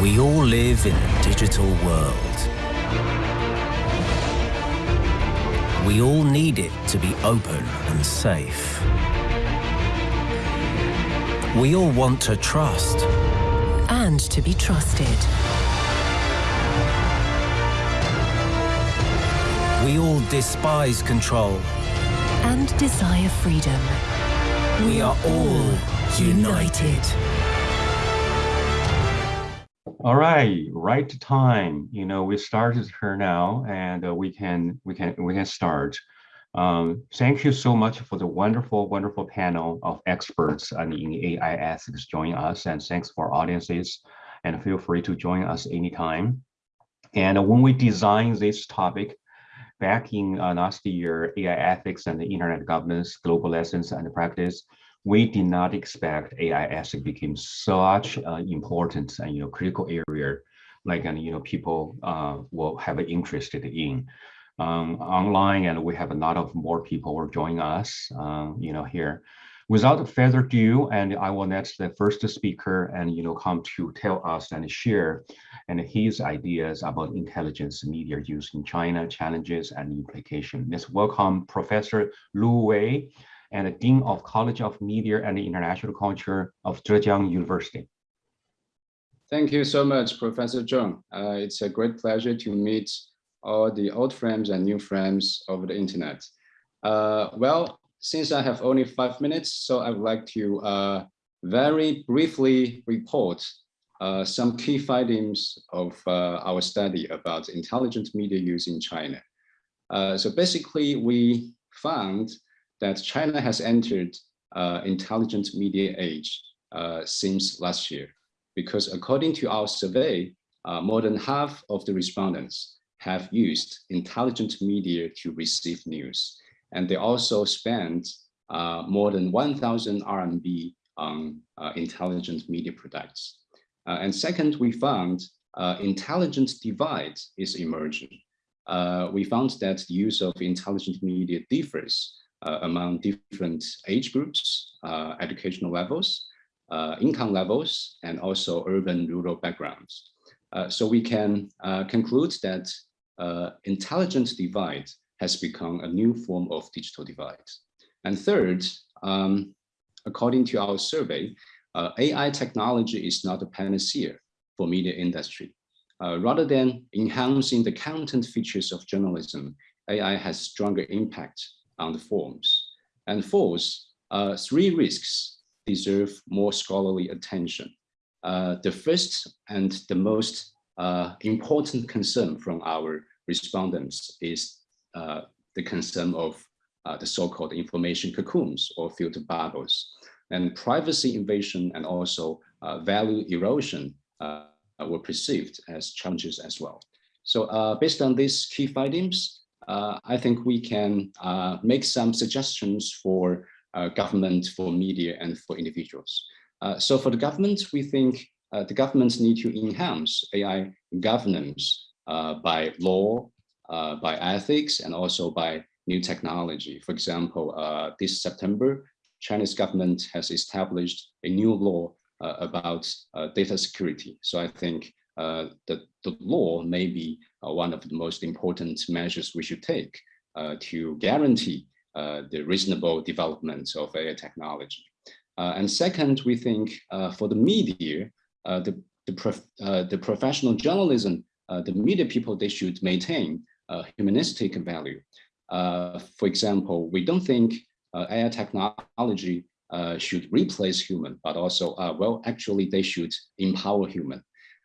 We all live in a digital world. We all need it to be open and safe. We all want to trust. And to be trusted. We all despise control. And desire freedom. We are all united. All right, right time. You know, we started here now, and uh, we can we can we can start. Um, thank you so much for the wonderful, wonderful panel of experts in AI ethics joining us, and thanks for audiences. And feel free to join us anytime. And when we designed this topic back in uh, last year, AI ethics and the internet governance, global lessons and practice, we did not expect AI ethics became such uh, important and you know critical area, like and you know people uh, will have an interest in um, online, and we have a lot of more people who are joining us, um, you know here. Without further ado, and I will let the first speaker and you know come to tell us and share and his ideas about intelligence media use in China, challenges and implication. Let's welcome Professor Lu Wei and Dean of College of Media and International Culture of Zhejiang University. Thank you so much, Professor Zhong. Uh, it's a great pleasure to meet all the old friends and new friends over the internet. Uh, well, since I have only five minutes, so I would like to uh, very briefly report uh, some key findings of uh, our study about intelligent media use in China. Uh, so basically, we found that China has entered uh, intelligent media age uh, since last year, because according to our survey, uh, more than half of the respondents have used intelligent media to receive news. And they also spent uh, more than 1,000 RMB on uh, intelligent media products. Uh, and second, we found intelligent divide is emerging. we found that the use of intelligent media differs among different age groups, uh, educational levels, uh, income levels, and also urban rural backgrounds. so we can conclude that intelligent divide has become a new form of digital divide. And third, um, according to our survey, uh, AI technology is not a panacea for media industry. Uh, rather than enhancing the content features of journalism, AI has stronger impact on the forms. And fourth, uh, three risks deserve more scholarly attention. Uh, the first and the most uh, important concern from our respondents is uh, the concern of uh, the so-called information cocoons or filter bubbles. And privacy invasion and also uh, value erosion were perceived as challenges as well. So based on these key findings, I think we can uh, make some suggestions for uh, government, for media, and for individuals. so for the government, we think the governments need to enhance AI governance by law, by ethics, and also by new technology. For example, this September, Chinese government has established a new law uh, about uh, data security. So I think uh, Uh, the, the law may be uh, one of the most important measures we should take uh, to guarantee uh, the reasonable development of AI technology. Uh, and second, we think for the media, the, the, prof the professional journalism, the media people, they should maintain humanistic value. for example, we don't think AI technology uh, should replace human, but also, uh, well, actually they should empower human.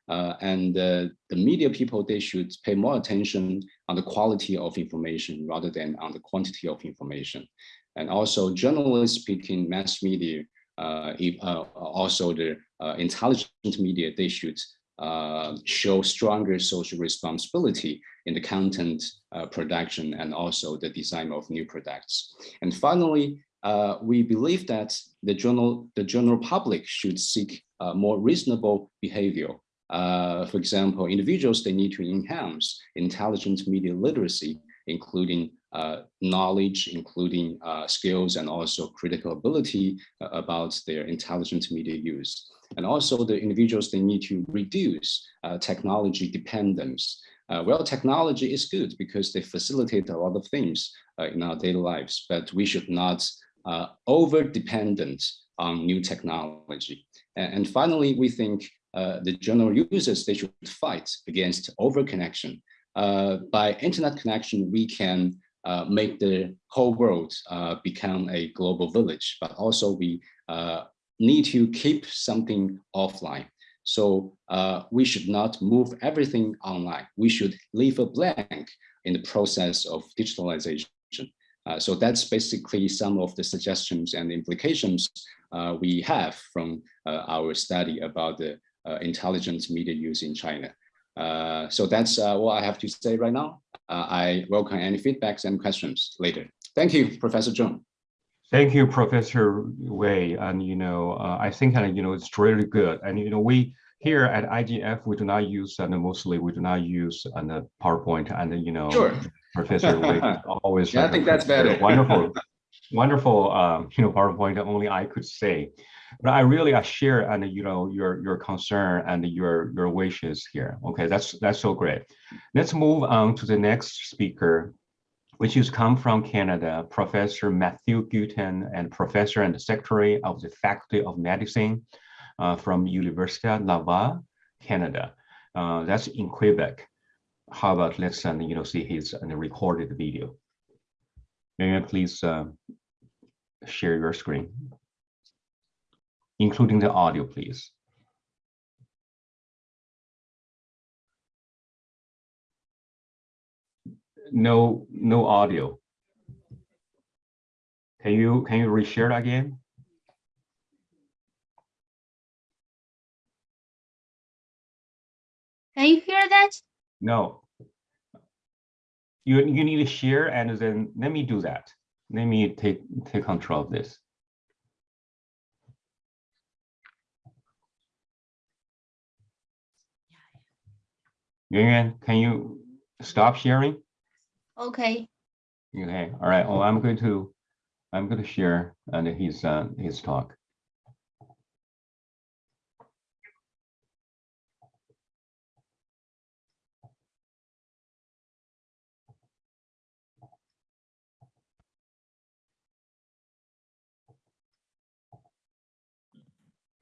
Uh, and uh, the media people, they should pay more attention on the quality of information rather than on the quantity of information. And also journalists speaking mass media, uh, if, uh, also the uh, intelligent media, they should uh, show stronger social responsibility in the content production and also the design of new products. And finally, we believe that the journal, the general public should seek more reasonable behavior uh, for example, individuals, they need to enhance intelligent media literacy, including uh, knowledge, including uh, skills, and also critical ability uh, about their intelligent media use. And also the individuals, they need to reduce uh, technology dependence. Well, technology is good because they facilitate a lot of things in our daily lives, but we should not over-dependent on new technology. And finally, we think uh, the general users, they should fight against over-connection. Uh, by internet connection, we can uh, make the whole world uh, become a global village, but also we uh, need to keep something offline. So uh, we should not move everything online. We should leave a blank in the process of digitalization. Uh, so that's basically some of the suggestions and implications uh, we have from our study about the intelligent media use in China. Uh, so that's uh, what I have to say right now. Uh, I welcome any feedbacks and questions later. Thank you, Professor Zhong. Thank you, Professor Wei. And, you know, uh, I think, uh, you know, it's really good. And, you know, we here at IGF, we do not use, and mostly we do not use uh, the PowerPoint and, you know, sure. Professor Wei always. yeah, I think that's better. Wonderful, wonderful, um, you know, PowerPoint only I could say. But I really I share and you know your your concern and your your wishes here. Okay, that's that's so great. Let's move on to the next speaker, which is come from Canada, Professor Matthew Guitton and Professor and Secretary of the Faculty of Medicine uh, from Université Laval, Canada. Uh, that's in Quebec. How about let's uh, you know see his uh, recorded video. May I please uh, share your screen including the audio, please. No, no audio. Can you can you reshare that again? Can you hear that? No. You you need to share and then let me do that. Let me take take control of this. Yuan, can you stop sharing? Okay. Okay, all right. Oh, I'm going to, I'm going to share and his uh, his talk.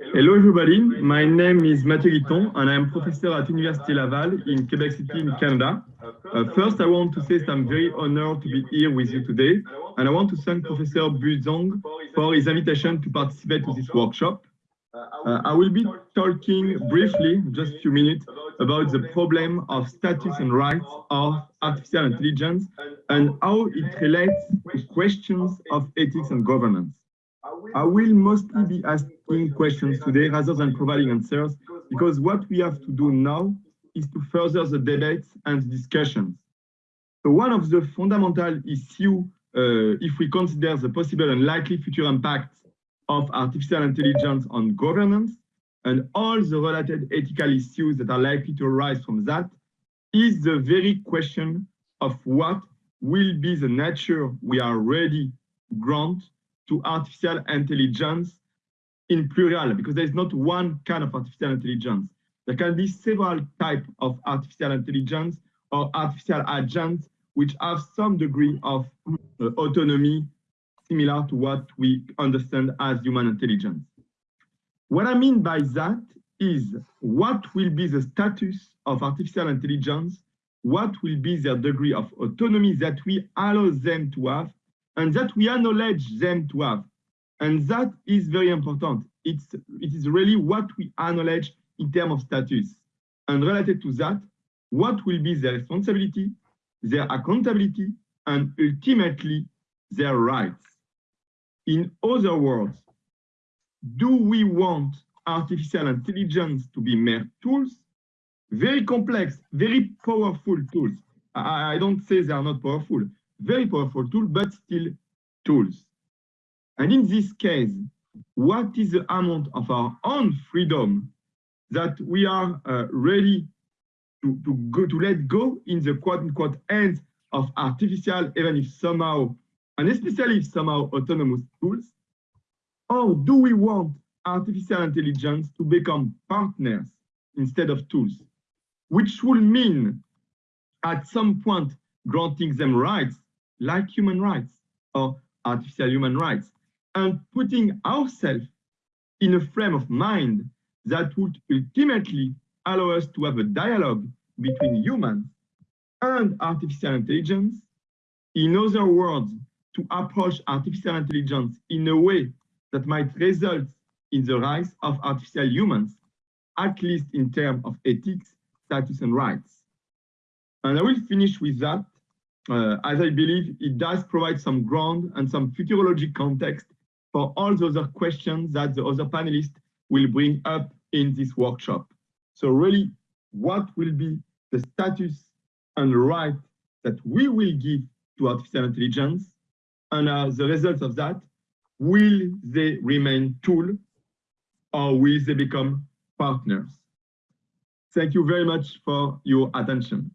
Hello everybody, my name is Mathieu Guitton and I'm professor at Université Laval in Quebec City in Canada. Uh, first, I want to say that I'm very honored to be here with you today and I want to thank Professor Bu Zhong for his invitation to participate to this workshop. Uh, I will be talking briefly, just a few minutes, about the problem of status and rights of artificial intelligence and how it relates to questions of ethics and governance. I will mostly be asking questions today rather than providing answers, because what we have to do now is to further the debates and discussions. So one of the fundamental issues, uh, if we consider the possible and likely future impacts of artificial intelligence on governance and all the related ethical issues that are likely to arise from that, is the very question of what will be the nature we are ready to grant to artificial intelligence in plural, because there's not one kind of artificial intelligence. There can be several types of artificial intelligence or artificial agents which have some degree of uh, autonomy similar to what we understand as human intelligence. What I mean by that is what will be the status of artificial intelligence, what will be their degree of autonomy that we allow them to have and that we acknowledge them to have. And that is very important. It's, it is really what we acknowledge in terms of status. And related to that, what will be their responsibility, their accountability, and ultimately their rights. In other words, do we want artificial intelligence to be mere tools? Very complex, very powerful tools. I, I don't say they are not powerful, very powerful tool, but still tools. And in this case, what is the amount of our own freedom that we are uh, ready to, to go to let go in the quote unquote end of artificial, even if somehow, and especially if somehow autonomous tools? Or do we want artificial intelligence to become partners instead of tools, which will mean at some point granting them rights like human rights or artificial human rights and putting ourselves in a frame of mind that would ultimately allow us to have a dialogue between humans and artificial intelligence. In other words, to approach artificial intelligence in a way that might result in the rise of artificial humans, at least in terms of ethics, status, and rights. And I will finish with that, uh, as I believe it does provide some ground and some futurologic context for all the other questions that the other panelists will bring up in this workshop. So really, what will be the status and right that we will give to artificial intelligence? And as a result of that, will they remain tool or will they become partners? Thank you very much for your attention.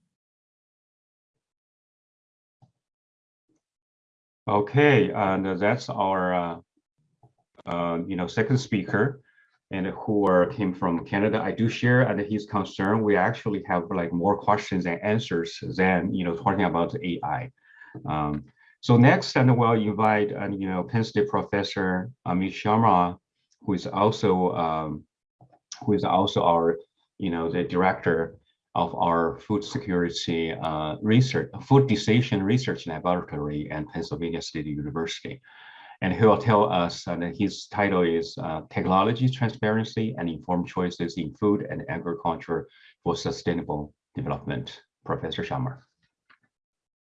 Okay, and that's our, uh, uh, you know, second speaker and who are, came from Canada. I do share and his concern. We actually have like more questions and answers than, you know, talking about AI. Um, so next, and we'll invite, uh, you know, Penn State professor Amit Sharma, who is also, um, who is also our, you know, the director of our food security uh, research, food decision research laboratory at Pennsylvania State University. And he will tell us, and his title is uh, Technology Transparency and Informed Choices in Food and Agriculture for Sustainable Development. Professor Sharma.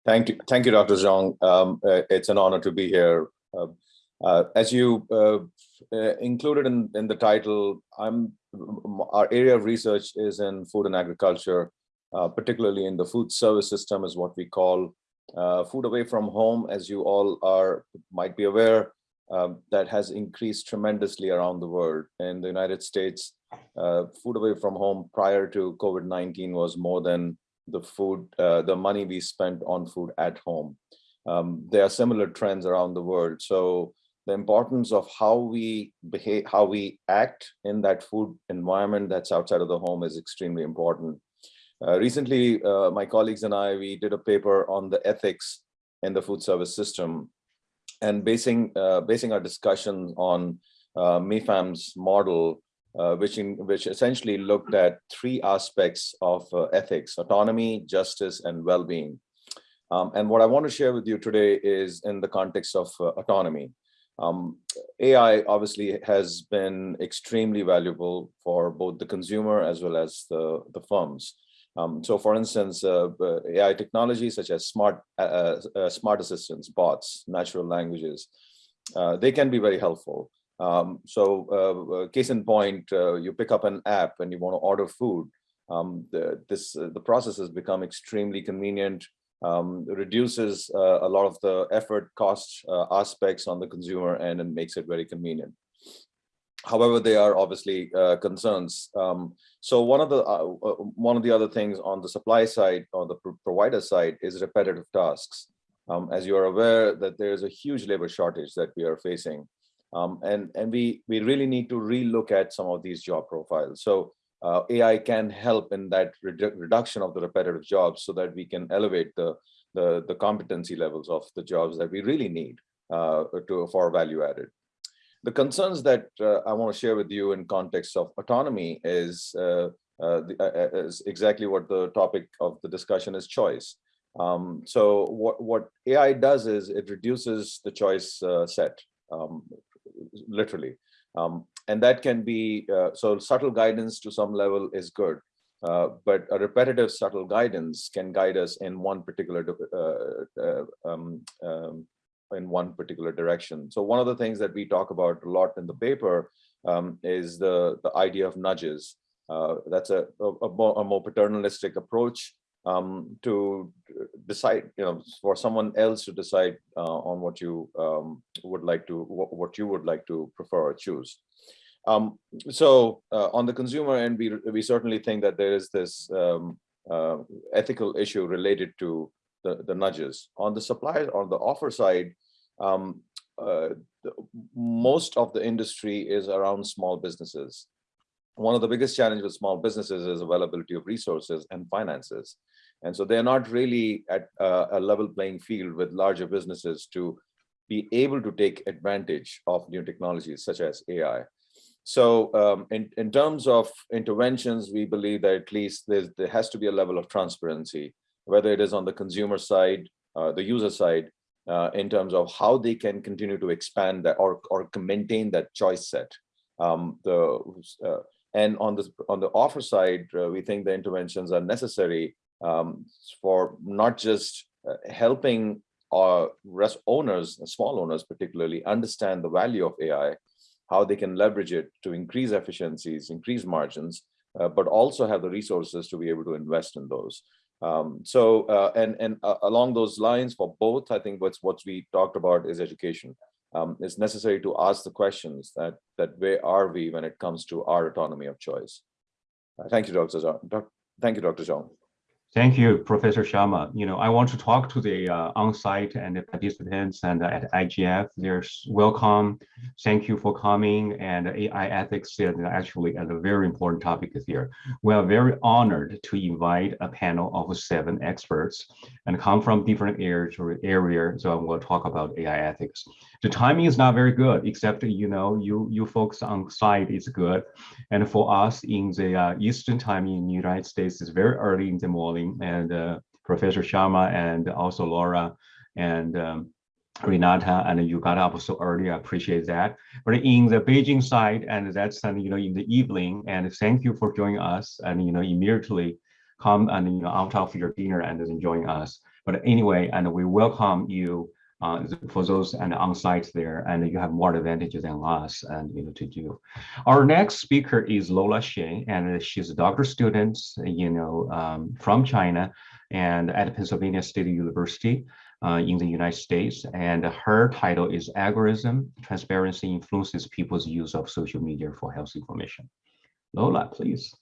Thank you, thank you, Dr. Zhang. Um, uh, it's an honor to be here. Uh, uh, as you uh, uh, included in, in the title, I'm our area of research is in food and agriculture, uh, particularly in the food service system is what we call food away from home, as you all are might be aware, um, that has increased tremendously around the world. In the United States, food away from home prior to COVID-19 was more than the food, uh, the money we spent on food at home. Um, there are similar trends around the world. So the importance of how we behave, how we act in that food environment that's outside of the home is extremely important. Uh, recently, uh, my colleagues and I, we did a paper on the ethics in the food service system and basing, uh, basing our discussion on uh, Mepham's model uh, which, in, which essentially looked at three aspects of uh, ethics, autonomy, justice, and well-being. Um, and what I want to share with you today is in the context of uh, autonomy. Um, AI obviously has been extremely valuable for both the consumer as well as the, the firms. Um, so for instance, uh, uh AI technologies such as smart, uh, uh, smart assistants, bots, natural languages, they can be very helpful. Um, so uh, uh, case in point, uh, you pick up an app and you want to order food. Um, the, this uh, the process has become extremely convenient, um, reduces uh, a lot of the effort cost uh, aspects on the consumer end and makes it very convenient. However, there are obviously concerns. Um, so one of the one of the other things on the supply side or the provider side is repetitive tasks. Um, as you are aware that there is a huge labor shortage that we are facing. Um, and and we we really need to relook at some of these job profiles. So uh, AI can help in that redu reduction of the repetitive jobs so that we can elevate the, the, the competency levels of the jobs that we really need uh, to for value added. The concerns that uh, I want to share with you in context of autonomy is, uh, uh, the, uh, is exactly what the topic of the discussion is choice. Um, so what, what AI does is it reduces the choice set. Um, literally. Um, and that can be, uh, so subtle guidance to some level is good. Uh, but a repetitive subtle guidance can guide us in one particular uh, uh, um, um, in one particular direction. So one of the things that we talk about a lot in the paper um, is the the idea of nudges. Uh, that's a, a, a, more, a, more, paternalistic approach um, to decide, you know, for someone else to decide uh, on what you um, would like to, what, what, you would like to prefer or choose. Um, so uh, on the consumer end, we, we certainly think that there is this um, uh, ethical issue related to the, the nudges. On the supply, on the offer side, um, uh, the- most of the industry is around small businesses. One of the biggest challenges with small businesses is availability of resources and finances. And so they're not really at uh, a level playing field with larger businesses to be able to take advantage of new technologies such as AI. So um, in, in terms of interventions, we believe that at least there has to be a level of transparency, whether it is on the consumer side, uh, the user side, uh, in terms of how they can continue to expand that or, or maintain that choice set. Um, the, uh, and on, this, on the offer side, uh, we think the interventions are necessary um, for not just uh, helping our rest owners, small owners particularly, understand the value of AI, how they can leverage it to increase efficiencies, increase margins, uh, but also have the resources to be able to invest in those. Um, so, uh, and and uh, along those lines for both, I think what's what we talked about is education. Um, it's necessary to ask the questions that that where are we when it comes to our autonomy of choice. Uh, thank you, Dr. Zhang. Thank you, Dr. Zhang. Thank you, Professor Sharma. You know, I want to talk to the uh, on-site and the participants and uh, at IGF. There's welcome. Thank you for coming. And AI ethics is actually a very important topic here. We are very honored to invite a panel of seven experts and come from different areas. Area, so we'll talk about AI ethics. The timing is not very good, except you know, you you folks on site is good, and for us in the uh, Eastern time in the United States, it's very early in the morning and uh, Professor Sharma and also Laura and um, Renata and you got up so early. I appreciate that. But in the Beijing side, and that's uh, you know in the evening. And thank you for joining us. And you know immediately come and you know out of your dinner and then join us. But anyway, and we welcome you uh, for those and on site there, and you have more advantages than us, and you know to do. Our next speaker is Lola Xie, and she's a doctor student, you know, um, from China, and at Pennsylvania State University. Uh, in the United States, and her title is Algorithm Transparency Influences People's Use of Social Media for Health Information. Lola, please.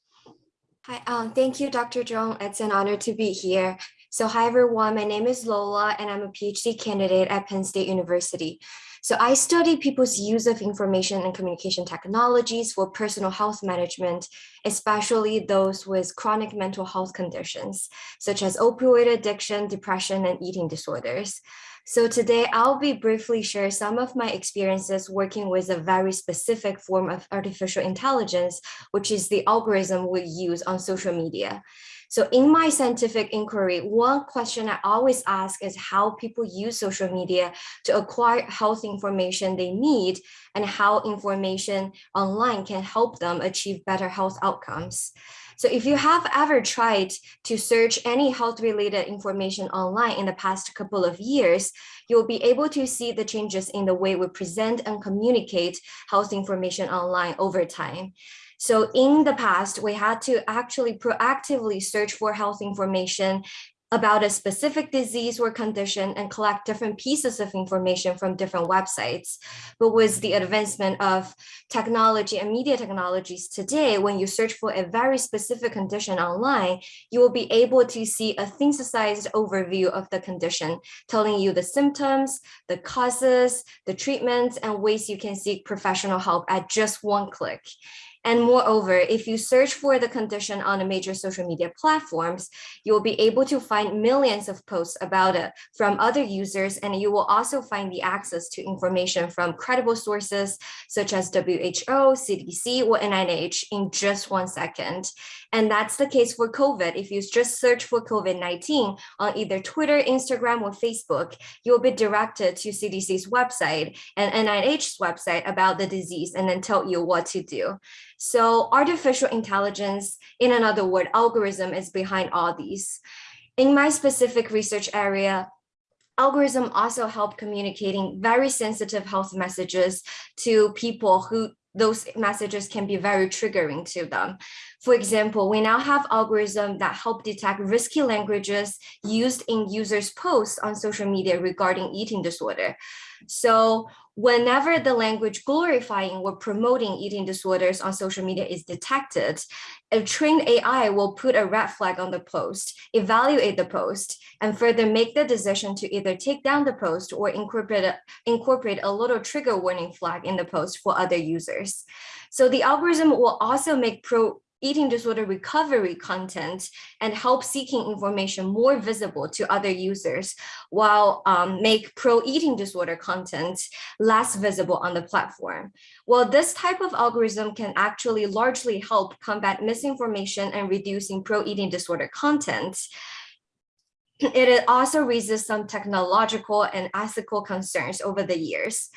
Hi, um, thank you, Dr. Zhong. It's an honor to be here. So hi, everyone. My name is Lola, and I'm a PhD candidate at Penn State University. So I study people's use of information and communication technologies for personal health management, especially those with chronic mental health conditions, such as opioid addiction, depression, and eating disorders. So today I'll be briefly share some of my experiences working with a very specific form of artificial intelligence, which is the algorithm we use on social media. So in my scientific inquiry, one question I always ask is how people use social media to acquire health information they need and how information online can help them achieve better health outcomes. So if you have ever tried to search any health related information online in the past couple of years, you'll be able to see the changes in the way we present and communicate health information online over time. So in the past, we had to actually proactively search for health information about a specific disease or condition and collect different pieces of information from different websites. But with the advancement of technology and media technologies today, when you search for a very specific condition online, you will be able to see a synthesized overview of the condition, telling you the symptoms, the causes, the treatments, and ways you can seek professional help at just one click. And moreover, if you search for the condition on a major social media platforms, you'll be able to find millions of posts about it from other users, and you will also find the access to information from credible sources such as WHO, CDC, or NIH in just one second. And that's the case for COVID. If you just search for COVID-19 on either Twitter, Instagram, or Facebook, you'll be directed to CDC's website and NIH's website about the disease and then tell you what to do. So artificial intelligence, in another word, algorithm is behind all these. In my specific research area, algorithm also help communicating very sensitive health messages to people who those messages can be very triggering to them. For example, we now have algorithms that help detect risky languages used in users' posts on social media regarding eating disorder. So whenever the language glorifying or promoting eating disorders on social media is detected, a trained AI will put a red flag on the post, evaluate the post, and further make the decision to either take down the post or incorporate a, incorporate a little trigger warning flag in the post for other users. So the algorithm will also make pro eating disorder recovery content and help seeking information more visible to other users while um, make pro-eating disorder content less visible on the platform. Well, this type of algorithm can actually largely help combat misinformation and reducing pro-eating disorder content. It also raises some technological and ethical concerns over the years.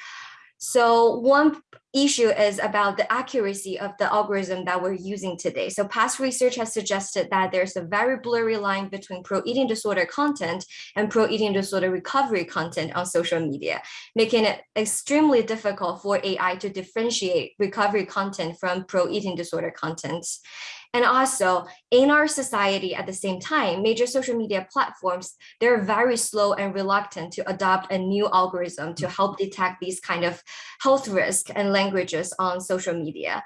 So one issue is about the accuracy of the algorithm that we're using today. So past research has suggested that there's a very blurry line between pro-eating disorder content and pro-eating disorder recovery content on social media, making it extremely difficult for AI to differentiate recovery content from pro-eating disorder content. And also in our society at the same time, major social media platforms, they're very slow and reluctant to adopt a new algorithm to help detect these kind of health risks and languages on social media.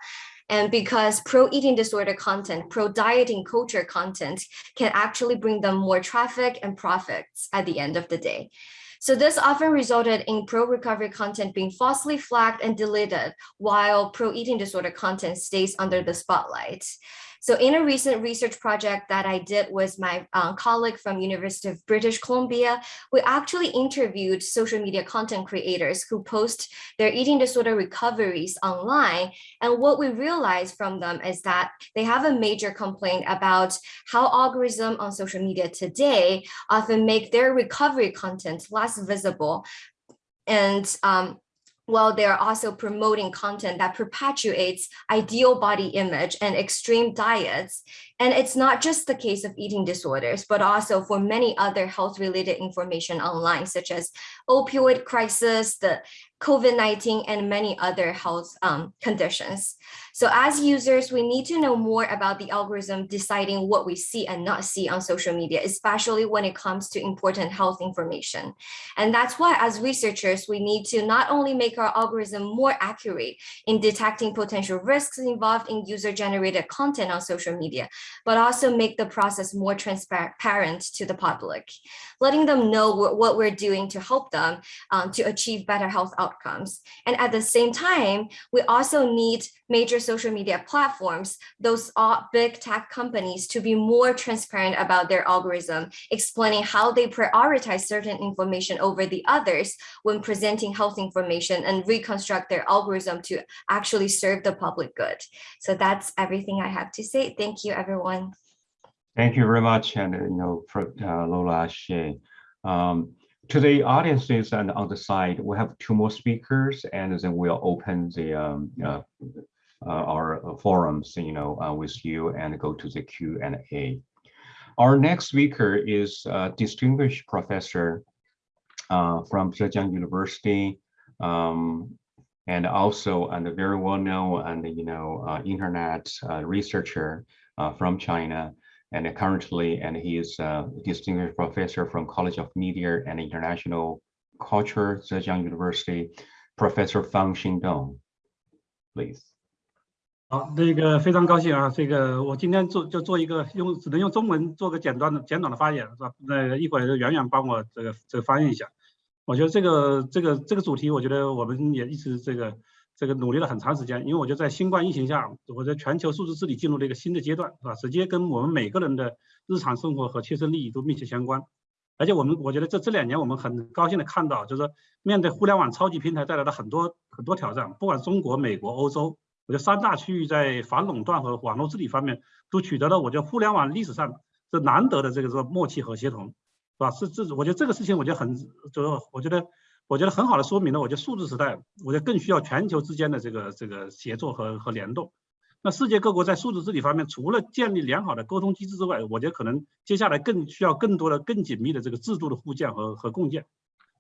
And because pro-eating disorder content, pro-dieting culture content can actually bring them more traffic and profits at the end of the day. So this often resulted in pro-recovery content being falsely flagged and deleted, while pro-eating disorder content stays under the spotlight. So in a recent research project that I did with my uh, colleague from University of British Columbia, we actually interviewed social media content creators who post their eating disorder recoveries online. And what we realized from them is that they have a major complaint about how algorithms on social media today often make their recovery content less visible and um, while they're also promoting content that perpetuates ideal body image and extreme diets. And it's not just the case of eating disorders, but also for many other health related information online, such as opioid crisis, the COVID-19 and many other health um, conditions. So as users, we need to know more about the algorithm deciding what we see and not see on social media, especially when it comes to important health information. And that's why as researchers, we need to not only make our algorithm more accurate in detecting potential risks involved in user-generated content on social media, but also make the process more transparent to the public, letting them know what we're doing to help them um, to achieve better health outcomes. And at the same time, we also need major social media platforms, those big tech companies to be more transparent about their algorithm, explaining how they prioritize certain information over the others when presenting health information and reconstruct their algorithm to actually serve the public good. So that's everything I have to say. Thank you, everyone. Thank you very much, and you know, for uh, Lola Xie. Um, to the audiences and on the side, we have two more speakers, and then we'll open the um, uh, uh, our forums, you know, uh, with you and go to the Q and A. Our next speaker is a distinguished professor uh, from Zhejiang University, um, and also and a very well known and you know uh, internet uh, researcher from China, and currently and he is a distinguished professor from College of Media and International Culture, Zhejiang University, Professor Fang Xingdong, please. 好，那个非常高兴啊！这个我今天做就做一个用只能用中文做个简短的简短的发言是吧？那一会儿圆圆帮我这个这个翻译一下。我觉得这个这个这个主题，我觉得我们也一直这个 这个努力了很长时间。因为我觉得在新冠疫情下，我觉得全球数字治理进入了一个新的阶段，是吧？直接跟我们每个人的日常生活和切身利益都密切相关。而且我们我觉得这这两年我们很高兴的看到，就是说面对互联网超级平台带来的很多很多挑战，不管中国、美国、欧洲。我觉得三大区域在反垄断和网络治理方面都取得了我觉得互联网历史上这难得的这个说默契和协同，是吧？是这我觉得这个事情我觉得很就是我觉得我觉得很好的说明了，我觉得数字时代我觉得更需要全球之间的这个这个协作和和联动。那世界各国在数字治理方面，除了建立良好的沟通机制之外，我觉得可能接下来更需要更多的更紧密的这个制度的互鉴和和共建。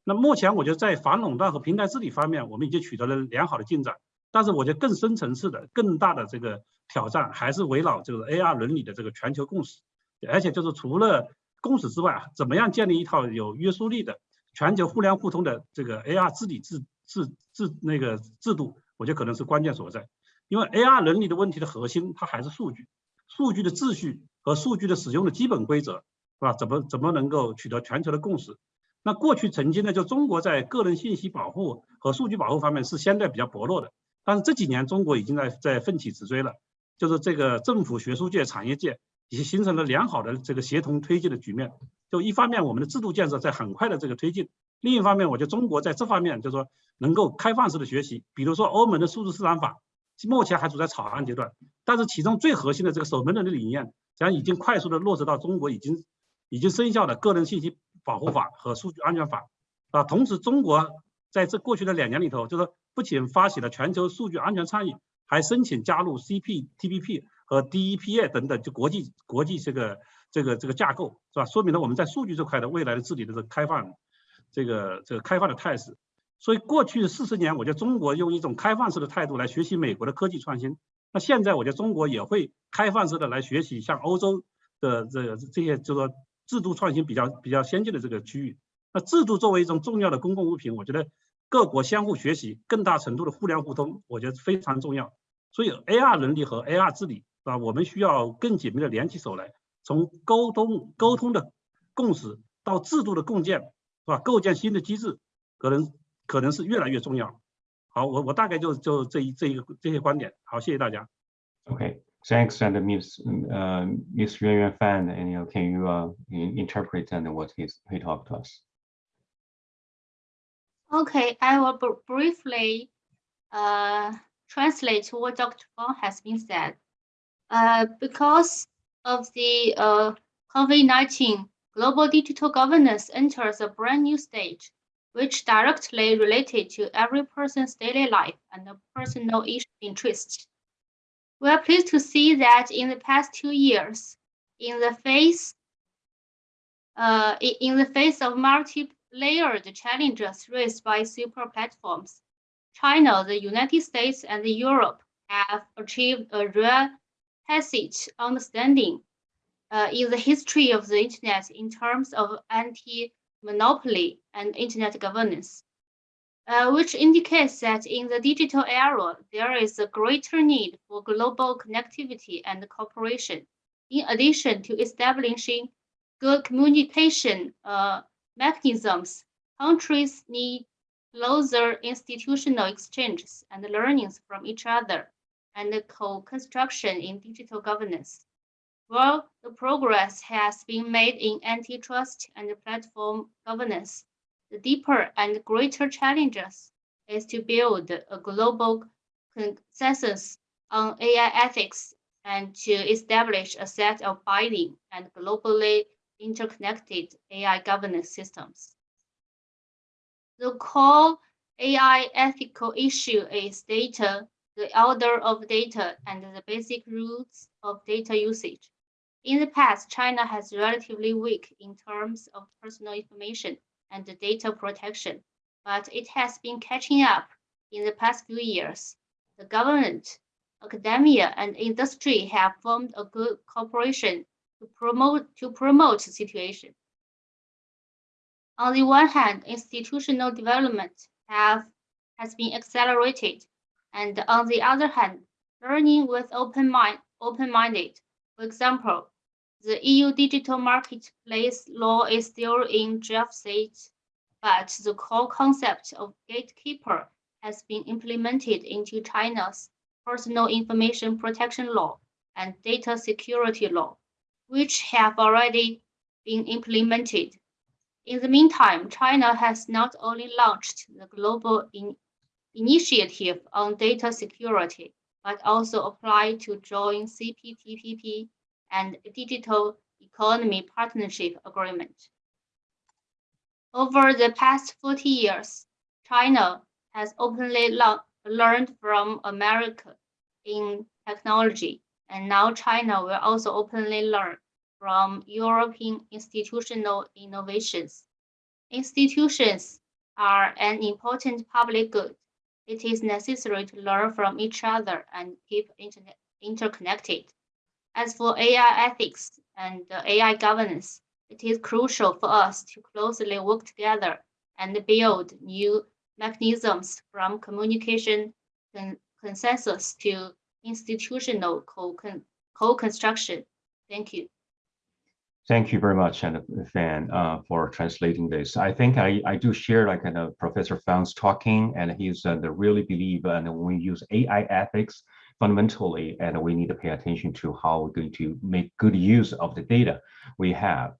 那目前我觉得在反垄断和平台治理方面，我们已经取得了良好的进展。但是我觉得更深层次的、更大的这个挑战还是围绕这个 AR 伦理的这个全球共识，而且就是除了共识之外，怎么样建立一套有约束力的全球互联互通的这个 AR 治理制制制那个制度，我觉得可能是关键所在。因为 AR 伦理的问题的核心，它还是数据、数据的秩序和数据的使用的基本规则，是吧？怎么怎么能够取得全球的共识？那过去曾经呢，就中国在个人信息保护和数据保护方面是相对比较薄弱的。但是这几年，中国已经在在奋起直追了，就是这个政府、学术界、产业界已经形成了良好的这个协同推进的局面。就一方面，我们的制度建设在很快的这个推进；另一方面，我觉得中国在这方面就是说能够开放式的学习。比如说欧盟的数字市场法，目前还处在草案阶段，但是其中最核心的这个守门人的理念，实际上已经快速的落实到中国已经已经生效的个人信息保护法和数据安全法啊。同时，中国在这过去的两年里头，就是。不仅发起了全球数据安全倡议，还申请加入 CPTPP 和 DEPA 等等就国际国际这个这个这个架构，是吧？说明了我们在数据这块的未来的治理的这个开放，这个这个开放的态势。所以过去四十年，我觉得中国用一种开放式的态度来学习美国的科技创新。那现在我觉得中国也会开放式的来学习像欧洲的这这些就说制度创新比较比较先进的这个区域。那制度作为一种重要的公共物品，我觉得。各国相互学习，更大程度的互联互通，我觉得非常重要。所以，AR 能力和 AR 治理，是吧？我们需要更紧密的联起手来，从沟通沟通的共识到制度的共建，是吧？构建新的机制，可能可能是越来越重要。好，我我大概就就这一这一个这些观点。好，谢谢大家。Okay, thanks, and Miss, uh, Miss Yuan Yuan Fan, and you can you uh, interpret and what he he talked to us? Okay, I will briefly uh, translate what Dr. Fang has been said. Uh, because of the uh, COVID-19, global digital governance enters a brand new stage, which directly related to every person's daily life and personal interests. We are pleased to see that in the past two years, in the face uh, in the face of multi layered challenges raised by super platforms, China, the United States, and Europe have achieved a real tacit understanding uh, in the history of the internet in terms of anti-monopoly and internet governance, uh, which indicates that in the digital era, there is a greater need for global connectivity and cooperation, in addition to establishing good communication uh, mechanisms, countries need closer institutional exchanges and learnings from each other and co-construction in digital governance. While the progress has been made in antitrust and platform governance, the deeper and greater challenges is to build a global consensus on AI ethics and to establish a set of binding and globally interconnected AI governance systems. The core AI ethical issue is data, the order of data, and the basic rules of data usage. In the past, China has relatively weak in terms of personal information and data protection, but it has been catching up in the past few years. The government, academia, and industry have formed a good cooperation to promote to promote the situation. On the one hand, institutional development have has been accelerated, and on the other hand, learning with open mind open-minded. For example, the EU digital marketplace law is still in draft stage, but the core concept of gatekeeper has been implemented into China's personal information protection law and data security law which have already been implemented. In the meantime, China has not only launched the global in initiative on data security, but also apply to join CPTPP and Digital Economy Partnership Agreement. Over the past 40 years, China has openly learned from America in technology and now China will also openly learn from European institutional innovations. Institutions are an important public good, it is necessary to learn from each other and keep internet interconnected. As for AI ethics and AI governance, it is crucial for us to closely work together and build new mechanisms from communication con consensus to institutional co-construction. Thank you. Thank you very much, and Fan, uh, for translating this. I think I, I do share like kind of Professor Fang's talking, and he's uh, the really believe and when we use AI ethics fundamentally, and we need to pay attention to how we're going to make good use of the data we have.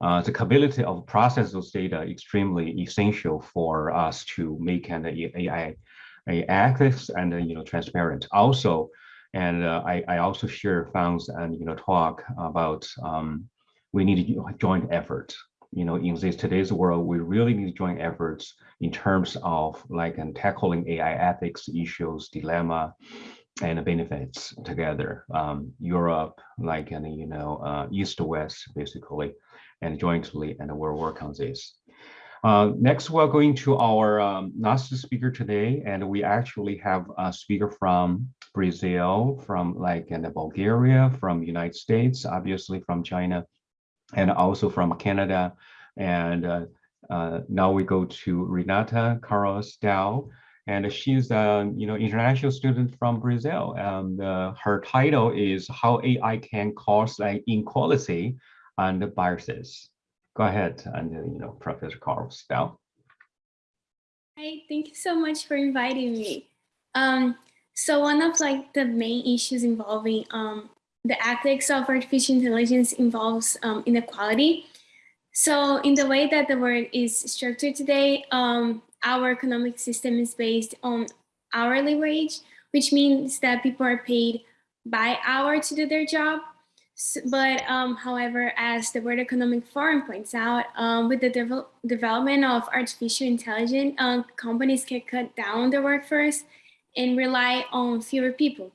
Uh, the capability of process those data extremely essential for us to make an AI, AI ethics and uh, you know transparent. Also, and uh, I, I also share Fang's and you know talk about um, we need joint effort. You know, in this today's world, we really need joint efforts in terms of like and tackling AI ethics issues, dilemma, and benefits together. Um, Europe, like and you know, uh, East to West, basically, and jointly, and we'll work on this. Uh, next, we're going to our um, last speaker today, and we actually have a speaker from Brazil, from like in Bulgaria, from United States, obviously from China, and also from Canada. And uh, uh, now we go to Renata Carlos Dow, and she's a you know international student from Brazil. And uh, her title is "How AI Can Cause like Inequality and Biases." Go ahead, and you know Professor Carlos Dow. Hi, thank you so much for inviting me. Um, so one of like the main issues involving um, the ethics of artificial intelligence involves um, inequality. So in the way that the world is structured today, um, our economic system is based on hourly wage, which means that people are paid by hour to do their job. So, but um, however, as the World Economic Forum points out, um, with the de development of artificial intelligence, uh, companies can cut down their workforce and rely on fewer people.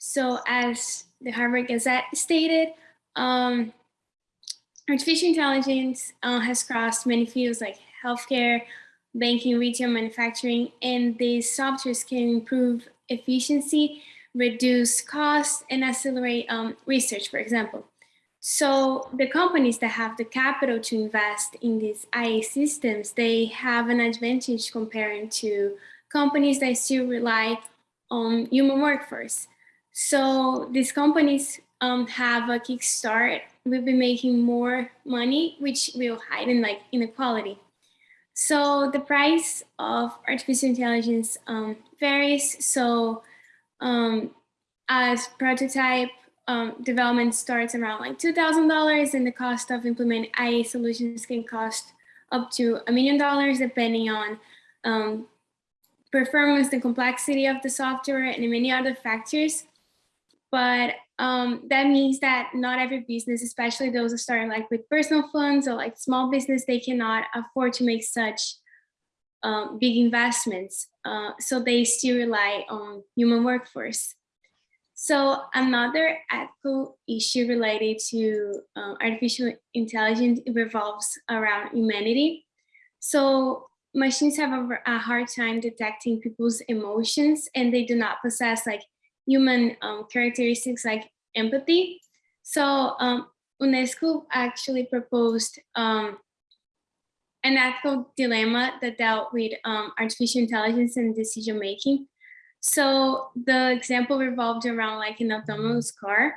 So as the Harvard Gazette stated, um, artificial intelligence uh, has crossed many fields like healthcare, banking, retail, manufacturing, and these softwares can improve efficiency, reduce costs, and accelerate um, research, for example. So the companies that have the capital to invest in these IA systems, they have an advantage comparing to companies that still rely on human workforce. So these companies um, have a kickstart. We'll be making more money, which will heighten like inequality. So the price of artificial intelligence um, varies. So um, as prototype um, development starts around like $2,000 and the cost of implementing IA solutions can cost up to a million dollars depending on um, performance, the complexity of the software and many other factors but um, that means that not every business, especially those that start like with personal funds or like small business, they cannot afford to make such um, big investments. Uh, so they still rely on human workforce. So another ethical issue related to um, artificial intelligence revolves around humanity. So machines have a, a hard time detecting people's emotions and they do not possess like human um, characteristics like empathy. So um, UNESCO actually proposed um, an ethical dilemma that dealt with um, artificial intelligence and decision making. So the example revolved around like an autonomous car.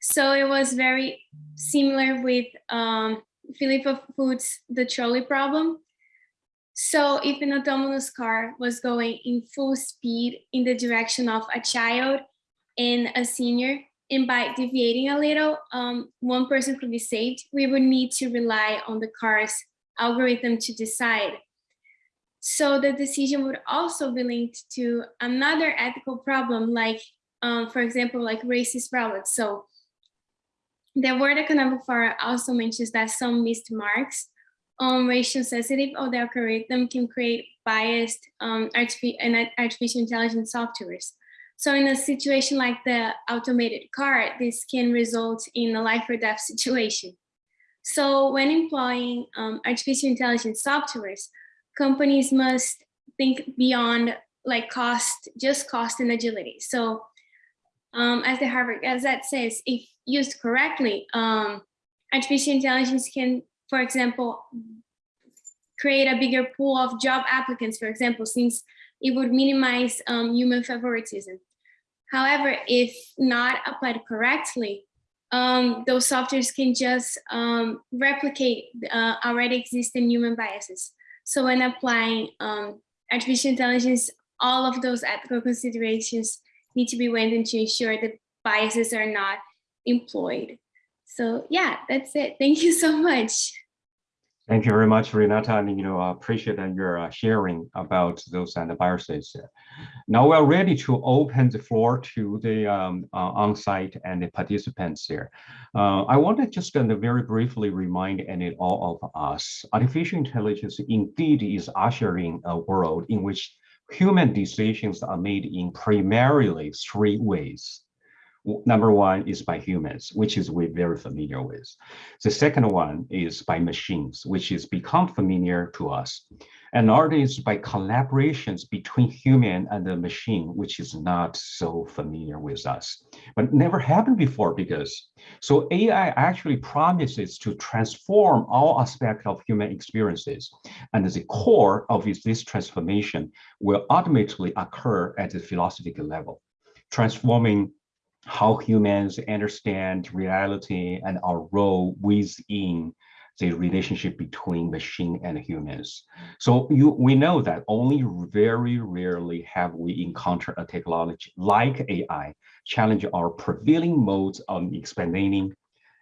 So it was very similar with um, Philippa Foot's The Trolley Problem. So if an autonomous car was going in full speed in the direction of a child and a senior, and by deviating a little, um, one person could be saved, we would need to rely on the car's algorithm to decide. So the decision would also be linked to another ethical problem, like, um, for example, like racist robots. So the World Economic Forum also mentions that some missed marks on racial sensitive of the algorithm can create biased um, artificial intelligence softwares. So in a situation like the automated car, this can result in a life or death situation. So when employing um, artificial intelligence softwares, companies must think beyond like cost, just cost and agility. So um, as the Harvard Gazette says, if used correctly, um, artificial intelligence can, for example, create a bigger pool of job applicants, for example, since it would minimize um, human favoritism. However, if not applied correctly, um, those softwares can just um, replicate uh, already existing human biases. So when applying um, artificial intelligence, all of those ethical considerations need to be weighed in to ensure that biases are not employed. So yeah, that's it. Thank you so much. Thank you very much, Renata, and you know, I appreciate that you're uh, sharing about those and the. Now we're ready to open the floor to the um, uh, on-site and the participants here. Uh, I want to just uh, very briefly remind any all of us, artificial intelligence indeed is ushering a world in which human decisions are made in primarily three ways. Number one is by humans, which is we're very familiar with. The second one is by machines, which is become familiar to us. And third is by collaborations between human and the machine, which is not so familiar with us, but never happened before because so AI actually promises to transform all aspects of human experiences. And the core of this transformation will ultimately occur at the philosophical level, transforming how humans understand reality and our role within the relationship between machine and humans. So you, we know that only very rarely have we encountered a technology like AI challenge our prevailing modes of explaining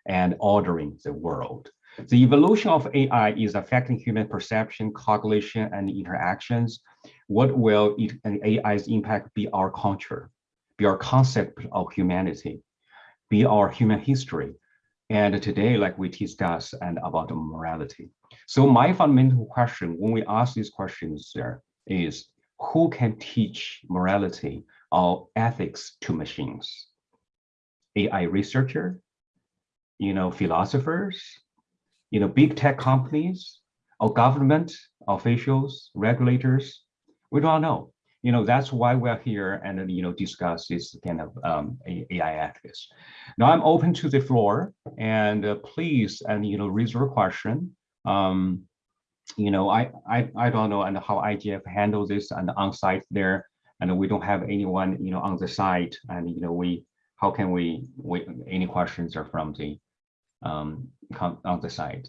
and ordering the world. The evolution of AI is affecting human perception, cognition, and interactions. What will it, AI's impact be our culture? Be our concept of humanity, be our human history. And today, like we discuss and about morality. So my fundamental question when we ask these questions there is who can teach morality or ethics to machines? AI researcher, you know, philosophers, you know, big tech companies, or government officials, regulators, we don't know you know, that's why we're here and, you know, discuss this kind of um, AI ethics. Now I'm open to the floor and uh, please, and, you know, raise your question. Um, you know, I, I, I don't know and how IGF handles this and on site there, and we don't have anyone, you know, on the site and, you know, we, how can we, we any questions are from the, um, on the site?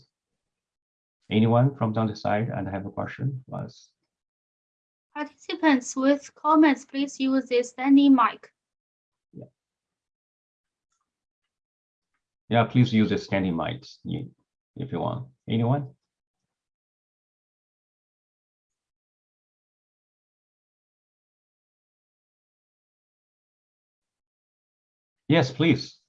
Anyone from on the side and have a question was? Participants with comments, please use the standing mic. Yeah, yeah please use the standing mics if you want. Anyone? Yes, please.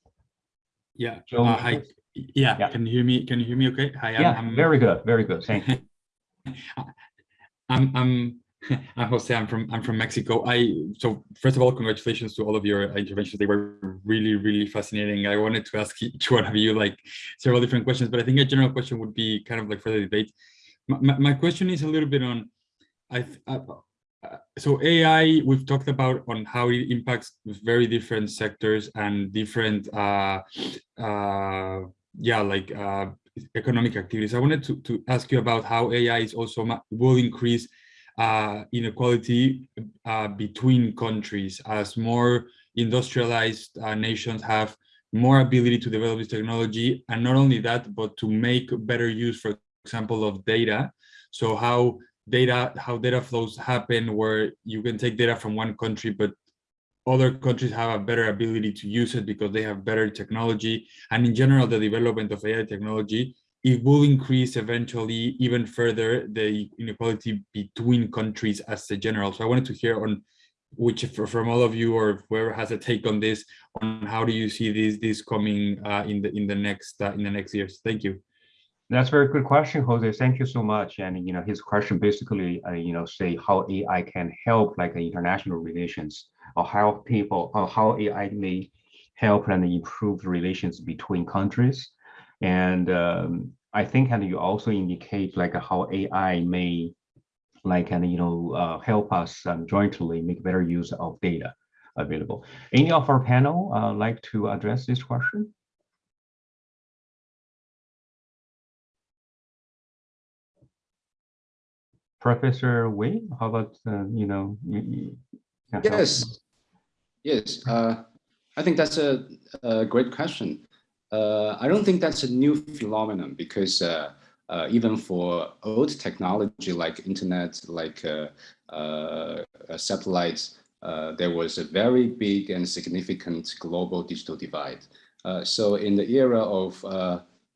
Yeah. Uh, hi. Yeah. yeah. Can you hear me? Can you hear me? Okay. Hi. I'm, yeah. I'm, very good. Very good. Thank you. I'm I'm I'm Jose. I'm from I'm from Mexico. I so first of all, congratulations to all of your interventions. They were really really fascinating. I wanted to ask each one of you like several different questions, but I think a general question would be kind of like for the debate. My, my question is a little bit on, I uh, so AI. We've talked about on how it impacts very different sectors and different uh, uh, yeah like uh, economic activities. I wanted to to ask you about how AI is also will increase uh, inequality uh, between countries as more industrialized uh, nations have more ability to develop this technology. And not only that but to make better use for example of data. So how data how data flows happen where you can take data from one country but other countries have a better ability to use it because they have better technology. And in general the development of AI technology it will increase eventually even further the inequality between countries as a general. So I wanted to hear on which from all of you or whoever has a take on this on how do you see this this coming uh, in the in the next uh, in the next years? Thank you. That's a very good question jose. Thank you so much. And you know his question basically uh, you know say how ai can help like international relations or how people or how ai may help and improve relations between countries and um, I think and you also indicate like how AI may like and you know uh, help us um, jointly make better use of data available. Any of our panel uh, like to address this question? Professor Wei, how about uh, you know? You, you can help? Yes, yes. Uh, I think that's a, a great question. Uh, I don't think that's a new phenomenon because uh, uh, even for old technology like internet, like uh, uh, satellites, uh, there was a very big and significant global digital divide. so in the era of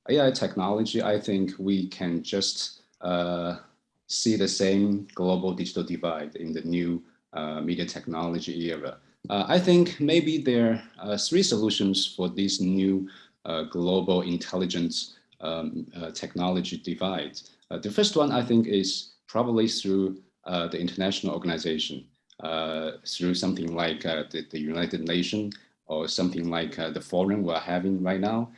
AI technology, I think we can just see the same global digital divide in the new media technology era. I think maybe there are three solutions for this new global intelligence um, uh, technology divide. Uh, the first one, I think, is probably through uh, the international organization, uh, through something like the, the, United Nations or something like the forum we're having right now.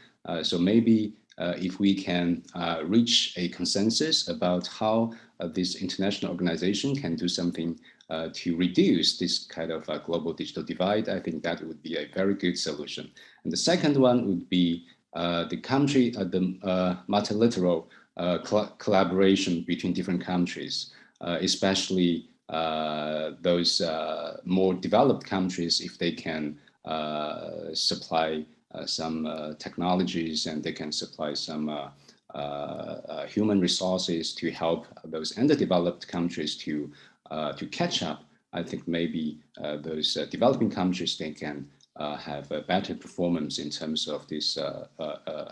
so maybe if we can reach a consensus about how this international organization can do something uh, to reduce this kind of uh, global digital divide, I think that would be a very good solution. And the second one would be uh, the country, uh, the uh, multilateral uh, collaboration between different countries, especially those more developed countries, if they can supply some technologies and they can supply some human resources to help those underdeveloped countries to uh, Uh, to catch up, I think maybe uh, those uh, developing countries, they can uh, have a better performance in terms of this uh,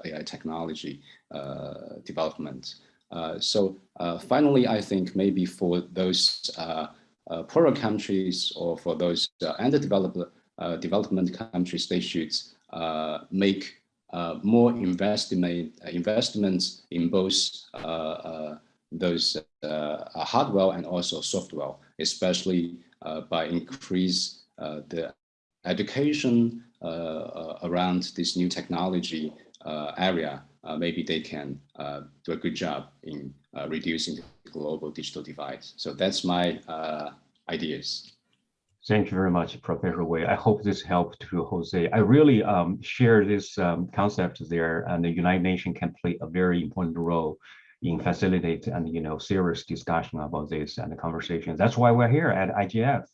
AI technology development. so finally, I think maybe for those poorer countries or for those underdeveloped development countries, they should make uh, more investment investments in both uh, uh, those uh, hardware and also software, especially uh, by increase uh, the education around this new technology area. maybe they can do a good job in reducing the global digital divide. So that's my ideas. Thank you very much, Professor Wei. I hope this helped to Jose. I really um, share this um, concept there, and the United Nations can play a very important role in facilitate and you know serious discussion about this and the conversation. That's why we're here at IGF,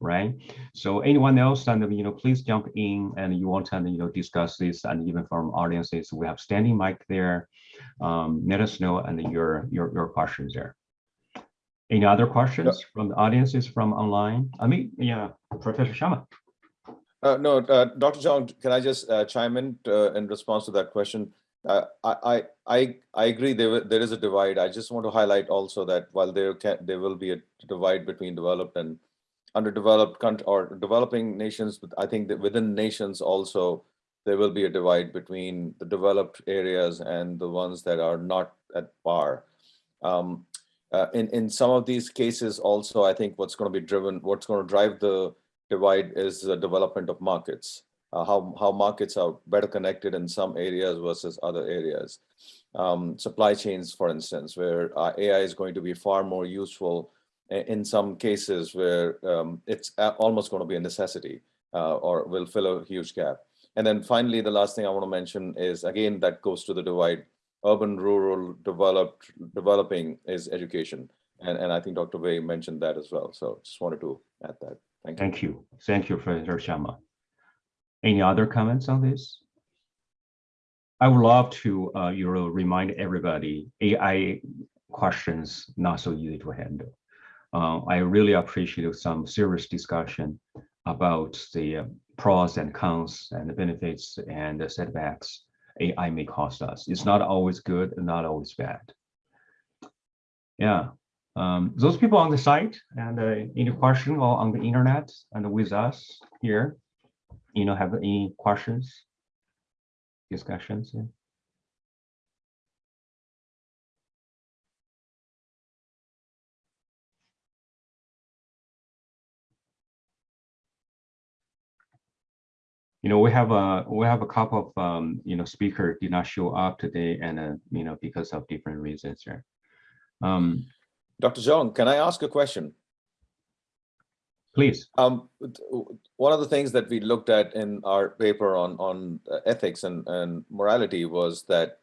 right? So anyone else and you know please jump in and you want to you know discuss this and even from audiences we have standing mic there. Um, let us know and your your your questions there. Any other questions no. from the audiences from online? I mean, yeah, Professor Sharma. Uh, no, uh, Dr. Zhong, can I just uh, chime in uh, in response to that question? Uh, I, I, I agree there, there is a divide. I just want to highlight also that while there can, there will be a divide between developed and underdeveloped country or developing nations, but I think that within nations also, there will be a divide between the developed areas and the ones that are not at par. Um, uh, in, in some of these cases also, I think what's going to be driven, what's going to drive the divide is the development of markets uh, how, how markets are better connected in some areas versus other areas. Um, supply chains, for instance, where uh, AI is going to be far more useful in some cases where um, it's almost going to be a necessity uh, or will fill a huge gap. And then finally, the last thing I want to mention is, again, that goes to the divide, urban, rural, developed, developing is education. And, and I think Dr. Wei mentioned that as well. So just wanted to add that. Thank you. Thank you. Thank you, Professor Sharma. Any other comments on this? I would love to, uh, you know, remind everybody AI questions not so easy to handle. Uh, I really appreciate some serious discussion about the uh, pros and cons and the benefits and the setbacks AI may cost us. It's not always good and not always bad. Yeah, um, those people on the site and uh, any question or on the internet and with us here, you know, have any questions, discussions? Yeah. you know, we have a we have a couple of um, you know speaker did not show up today, and uh, you know because of different reasons here. Um, Dr. Zhong, can I ask a question? Please. Um, one of the things that we looked at in our paper on on uh, ethics and, and morality was that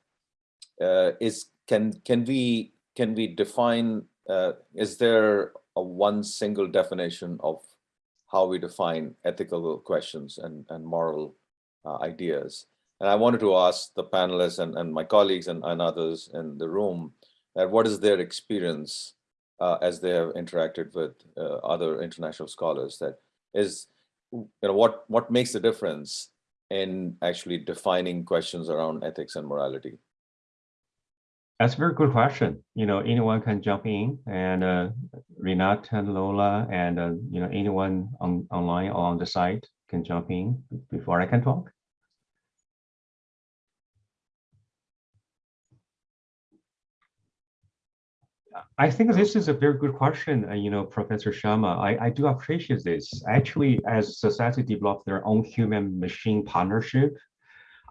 uh, is can can we can we define uh, is there a one single definition of how we define ethical questions and and moral uh, ideas and I wanted to ask the panelists and, and my colleagues and, and others in the room that what is their experience uh, as they have interacted with uh, other international scholars that is, you know, what, what makes the difference in actually defining questions around ethics and morality? That's a very good question. You know, anyone can jump in and uh, Renat and Lola and, uh, you know, anyone on online or on the site can jump in before I can talk. I think this is a very good question, uh, you know, Professor Sharma. I, I do appreciate this. Actually, as society develop their own human-machine partnership,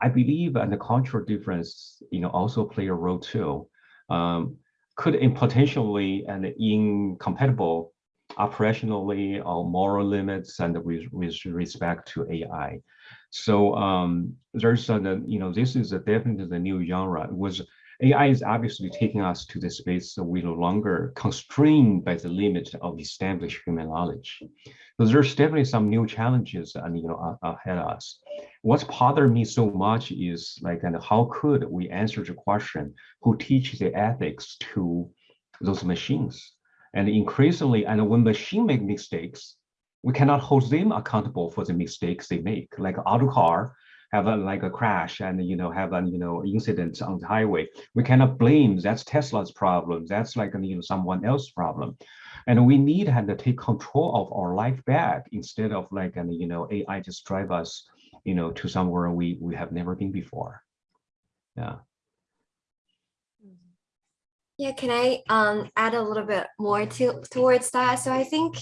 I believe and the cultural difference, you know, also play a role too. Um, could in potentially and incompatible operationally or moral limits and with, with respect to AI. So um, there's a, you know, this is a definitely the new genre. It was AI is obviously taking us to the space so we no longer constrained by the limit of established human knowledge. So there's definitely some new challenges and you know ahead of us. What's bothered me so much is like, and how could we answer the question, who teach the ethics to those machines? And increasingly, and when machine make mistakes, we cannot hold them accountable for the mistakes they make. Like auto car, have a, like a crash and you know have a you know incident on the highway. We cannot blame that's tesla's problem that's like you know someone else's problem. And we need to take control of our life back instead of like and you know ai just drive us you know to somewhere we we have never been before. Yeah. Yeah can i um add a little bit more to towards that? So i think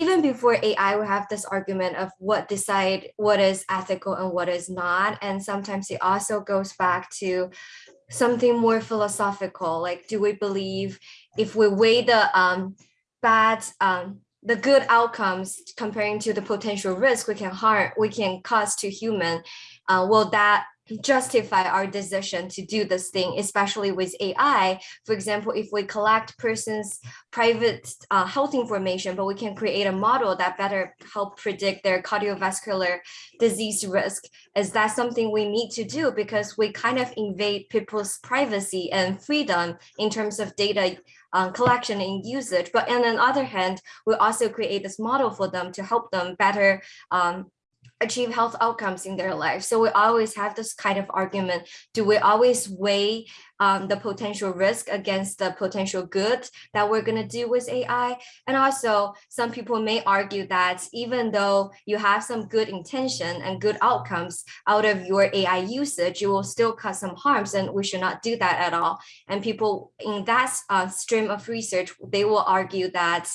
even before AI, we have this argument of what decide what is ethical and what is not. And sometimes it also goes back to something more philosophical, like do we believe if we weigh the um, bad, um, the good outcomes comparing to the potential risk we can harm, we can cause to human, uh, will that justify our decision to do this thing, especially with AI. For example, if we collect person's private uh, health information, but we can create a model that better help predict their cardiovascular disease risk, is that something we need to do because we kind of invade people's privacy and freedom in terms of data um, collection and usage. But on the other hand, we also create this model for them to help them better um, achieve health outcomes in their life. So we always have this kind of argument. Do we always weigh um, the potential risk against the potential good that we're going to do with AI? And also some people may argue that even though you have some good intention and good outcomes out of your AI usage, you will still cause some harms and we should not do that at all. And people in that uh, stream of research, they will argue that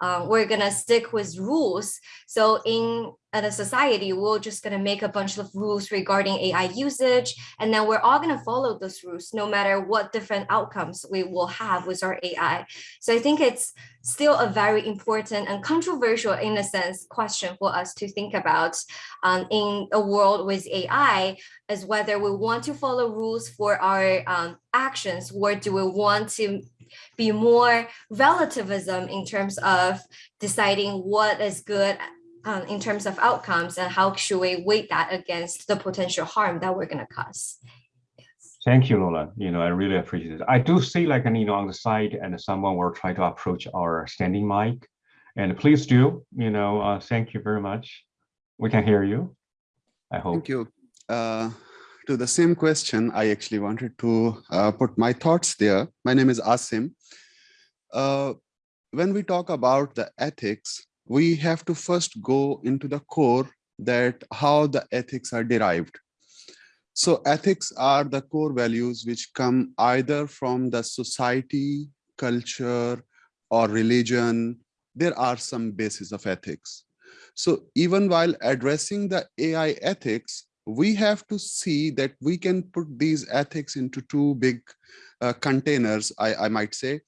um, we're gonna stick with rules. So in a society, we're just gonna make a bunch of rules regarding AI usage, and then we're all gonna follow those rules, no matter what different outcomes we will have with our AI. So I think it's still a very important and controversial, in a sense, question for us to think about um, in a world with AI, is whether we want to follow rules for our um, actions, or do we want to be more relativism in terms of deciding what is good um, in terms of outcomes and how should we weight that against the potential harm that we're going to cause. Thank you, Lola. You know, I really appreciate it. I do see like, you know, on the side and someone will try to approach our standing mic and please do, you know, uh, thank you very much. We can hear you. I hope. Thank you. Uh, to the same question, I actually wanted to uh, put my thoughts there. My name is Asim. Uh, when we talk about the ethics, we have to first go into the core that how the ethics are derived. So ethics are the core values which come either from the society, culture, or religion. There are some basis of ethics. So even while addressing the AI ethics, we have to see that we can put these ethics into two big uh, containers, I, I might say.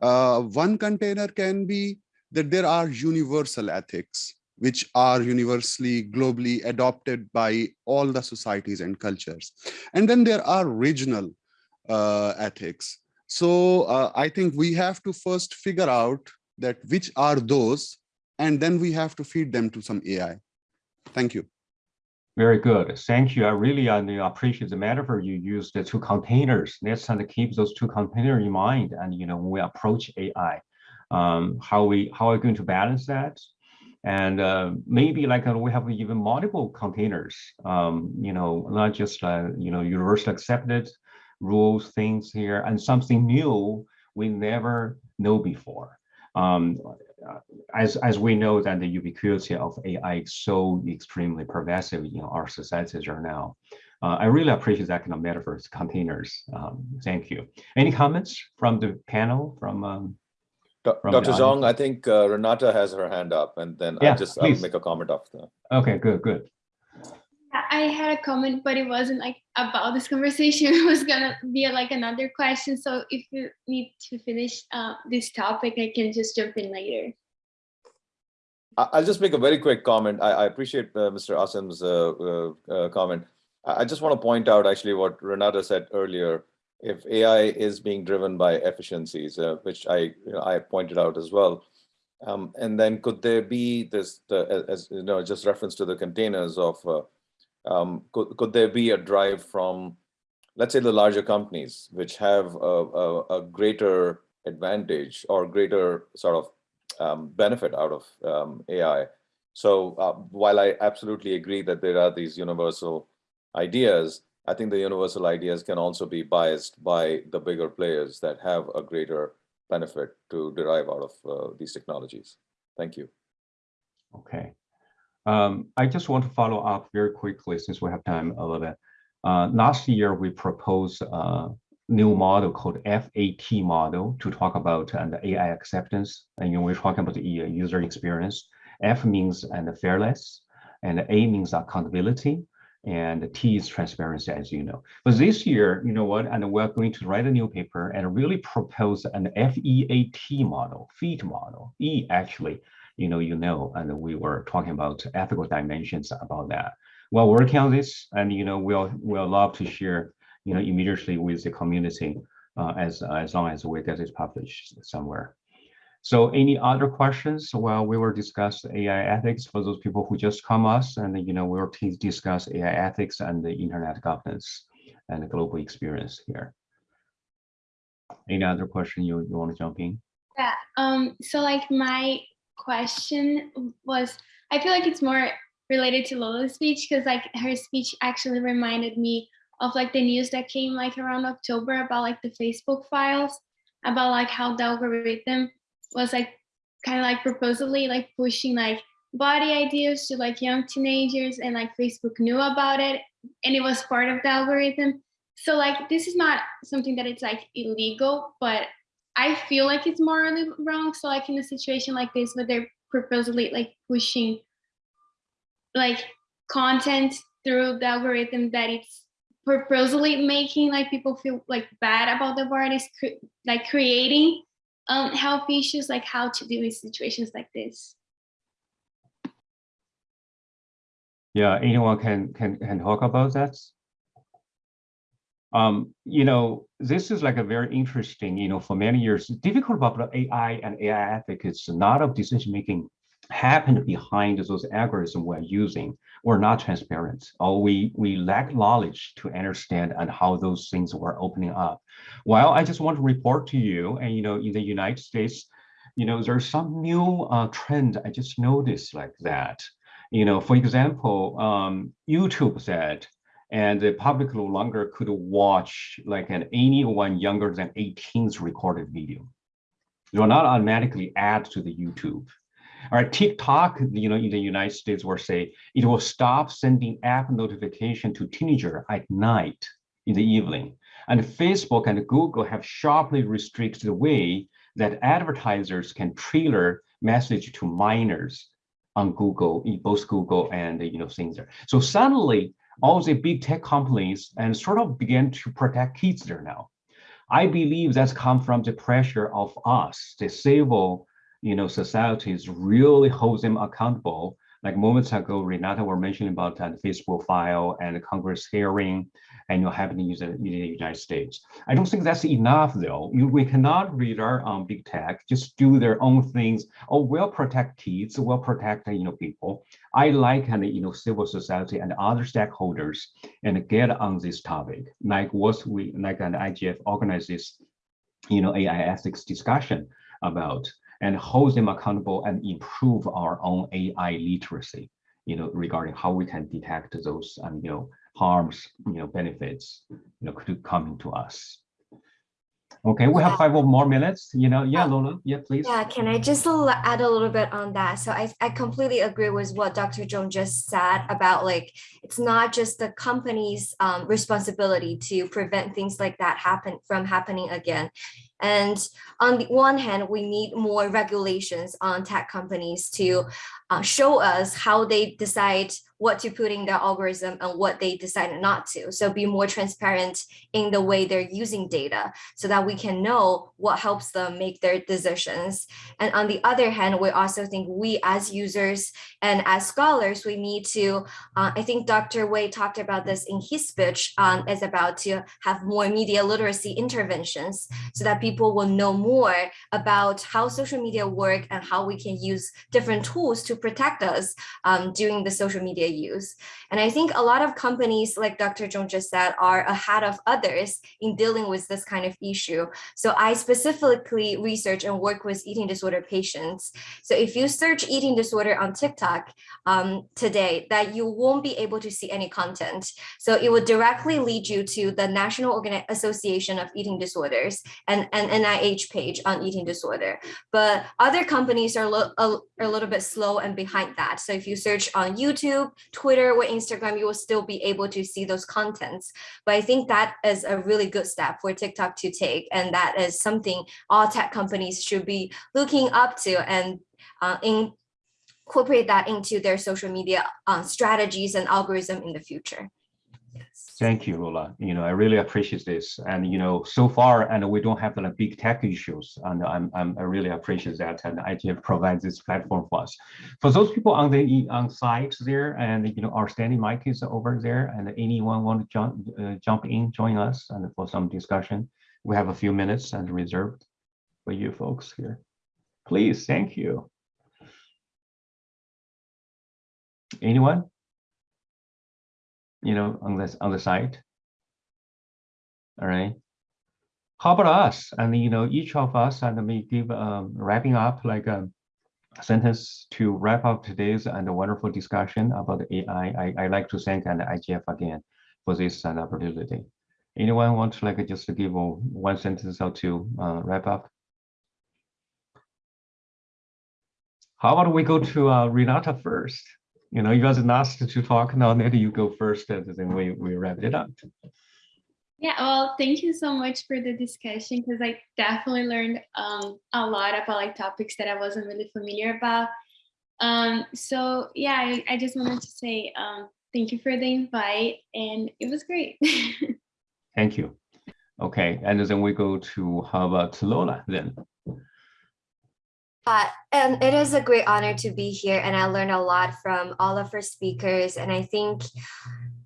Uh, one container can be that there are universal ethics, which are universally globally adopted by all the societies and cultures. And then there are regional uh, ethics. So uh, I think we have to first figure out that which are those, and then we have to feed them to some AI. Thank you. Very good. Thank you. I really uh, appreciate the metaphor you used the two containers. Let's try to keep those two containers in mind. And you know, when we approach AI, um, how we how are we going to balance that? And uh, maybe like uh, we have even multiple containers. Um, you know, not just uh, you know universally accepted rules, things here, and something new we never know before. Um, as as we know that the ubiquity of AI is so extremely pervasive in our societies right now. Uh, I really appreciate that kind of metaphors, containers. Um, thank you. Any comments from the panel? From, um, from Dr. Zhong, I think uh, Renata has her hand up, and then yeah, I'll just I'll make a comment after. Okay, good, good. I had a comment, but it wasn't like about this conversation. It was gonna be like another question. So if you need to finish uh, this topic, I can just jump in later. I'll just make a very quick comment. I, I appreciate uh, Mr. Asim's uh, uh, uh, comment. I just want to point out actually what Renata said earlier. If AI is being driven by efficiencies, uh, which I you know, I pointed out as well, um, and then could there be this, as you know, just reference to the containers of um, could, could there be a drive from, let's say the larger companies, which have a, a, a greater advantage or greater sort of um, benefit out of um, AI. So uh, while I absolutely agree that there are these universal ideas, I think the universal ideas can also be biased by the bigger players that have a greater benefit to derive out of uh, these technologies. Thank you. Okay. Um, I just want to follow up very quickly since we have time a little bit. Uh, last year, we proposed a new model called FAT model to talk about uh, the AI acceptance. And you know, we're talking about the user experience. F means and fairness, and A means accountability, and T is transparency, as you know. But this year, you know what, and we're going to write a new paper and really propose an FEAT model, FEAT model, E actually you know, you know, and we were talking about ethical dimensions about that. While working on this, and you know, we'll we'll love to share, you know, immediately with the community uh, as as long as we get it published somewhere. So any other questions Well, we were discuss AI ethics for those people who just come us and you know we will discuss AI ethics and the internet governance and the global experience here. Any other question you, you want to jump in? Yeah, um, so like my question was, I feel like it's more related to Lola's speech because like her speech actually reminded me of like the news that came like around October about like the Facebook files about like how the algorithm was like kind of like proposally like pushing like body ideas to like young teenagers and like Facebook knew about it and it was part of the algorithm. So like this is not something that it's like illegal, but I feel like it's morally wrong. So like in a situation like this where they're purposely like pushing like content through the algorithm that it's purposely making like people feel like bad about the bodies, like creating um, health issues, like how to deal with situations like this. Yeah, anyone can can can talk about that? Um, you know, this is like a very interesting, you know, for many years, difficult about AI and AI ethics a lot of decision making happened behind those algorithms we're using. Or not transparent. Or we we lack knowledge to understand and how those things were opening up. Well i just want to report to you and you know in the united states you know there's some new uh, trend. I just noticed like that. You know for example um, youtube said and the public no longer could watch like an anyone younger than 18's recorded video. It will not automatically add to the YouTube. All right, TikTok, you know, in the United States will say it will stop sending app notification to teenager at night in the evening. And Facebook and Google have sharply restricted the way that advertisers can trailer message to minors on Google, both Google and you know things there. So suddenly all the big tech companies and sort of began to protect kids there now. I believe that's come from the pressure of us, the civil, you know, societies really hold them accountable. Like moments ago, Renata were mentioning about that Facebook file and the Congress hearing and you happening in the, in the United States. I don't think that's enough though. You, we cannot rely on um, big tech, just do their own things. Oh, we'll protect kids, we'll protect you know people. I like and you know civil society and other stakeholders and get on this topic, like what we like an IGF organizes, you know, AI ethics discussion about and hold them accountable and improve our own AI literacy, you know, regarding how we can detect those, um, you know, harms, you know, benefits, you know, coming to us. Okay, we have five or more minutes, you know, yeah, Lola, yeah, please. Yeah, can I just add a little bit on that? So I, I completely agree with what Dr. Zhong just said about like, it's not just the company's um, responsibility to prevent things like that happen from happening again. And on the one hand, we need more regulations on tech companies to uh, show us how they decide what to put in their algorithm and what they decided not to. So be more transparent in the way they're using data so that we can know what helps them make their decisions. And on the other hand, we also think we as users and as scholars, we need to, uh, I think Dr. Wei talked about this in his speech, um, is about to have more media literacy interventions so that people will know more about how social media work and how we can use different tools to protect us um, during the social media use. And I think a lot of companies, like Dr. Zhong just said, are ahead of others in dealing with this kind of issue. So I specifically research and work with eating disorder patients. So if you search eating disorder on TikTok um, today, that you won't be able to see any content. So it would directly lead you to the National Organ Association of Eating Disorders and an NIH page on eating disorder. But other companies are, a, a little bit slow and behind that. So if you search on YouTube, Twitter, or Instagram, you will still be able to see those contents. But I think that is a really good step for TikTok to take. And that is something all tech companies should be looking up to and uh, incorporate that into their social media uh, strategies and algorithm in the future. Thank you, Lola. You know, I really appreciate this. And, you know, so far, and we don't have like big tech issues. And I'm, I'm, I really appreciate that. And IGF provides this platform for us. For those people on the on site there, and, you know, our standing mic is over there, and anyone want to jump, uh, jump in, join us and for some discussion. We have a few minutes and reserved for you folks here. Please, thank you. Anyone? You know, on this on the site. All right. How about us? And you know, each of us and me give um, wrapping up like a sentence to wrap up today's and a wonderful discussion about AI. I, I like to thank and IGF again for this and opportunity. Anyone want to like just to give one sentence or two uh, wrap up? How about we go to uh, Renata first? You know, you guys asked to talk now, maybe you go first and then we, we wrap it up. Yeah, well, thank you so much for the discussion because I definitely learned um, a lot about like topics that I wasn't really familiar about. Um, so yeah, I, I, just wanted to say um, thank you for the invite and it was great. thank you. Okay, and then we go to how about Lola then? Uh, and it is a great honor to be here and I learned a lot from all of our speakers and I think